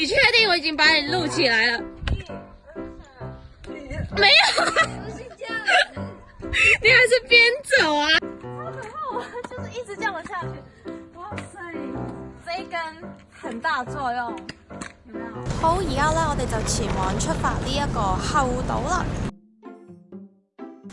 你确定我已经把你录起来了？没有，你还是边走啊？然后我就是一直样我下去。哇塞，这一根很大作用，有没有？好，以家呢，我哋就前往出发呢一个后岛啦。